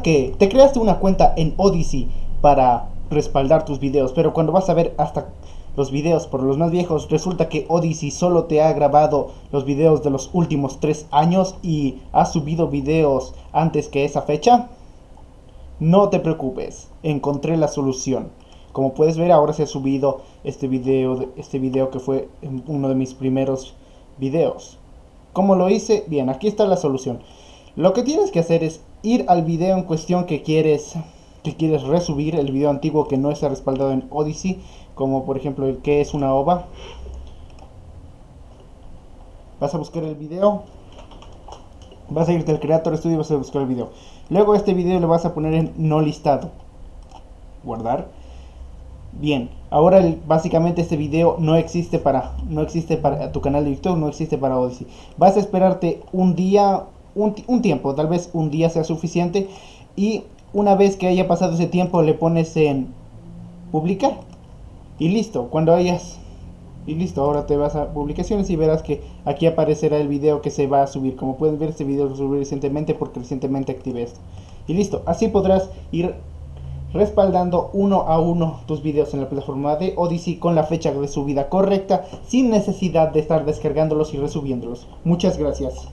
que te creaste una cuenta en Odyssey para respaldar tus videos, pero cuando vas a ver hasta los videos por los más viejos, resulta que Odyssey solo te ha grabado los videos de los últimos tres años y ha subido videos antes que esa fecha. No te preocupes, encontré la solución. Como puedes ver ahora se ha subido este video, este video que fue uno de mis primeros videos. ¿Cómo lo hice? Bien, aquí está la solución. Lo que tienes que hacer es ir al video en cuestión que quieres que quieres resubir, el video antiguo que no está respaldado en Odyssey, como por ejemplo el que es una ova. Vas a buscar el video, vas a irte al Creator Studio y vas a buscar el video. Luego este video lo vas a poner en no listado. Guardar. Bien, ahora básicamente este video no existe para no existe para tu canal de YouTube, no existe para Odyssey. Vas a esperarte un día, un, un tiempo, tal vez un día sea suficiente y una vez que haya pasado ese tiempo le pones en publicar y listo, cuando hayas y listo, ahora te vas a publicaciones y verás que aquí aparecerá el video que se va a subir. Como pueden ver, este video lo subí recientemente porque recientemente activé esto. Y listo, así podrás ir respaldando uno a uno tus videos en la plataforma de Odyssey con la fecha de subida correcta sin necesidad de estar descargándolos y resubiéndolos. Muchas gracias.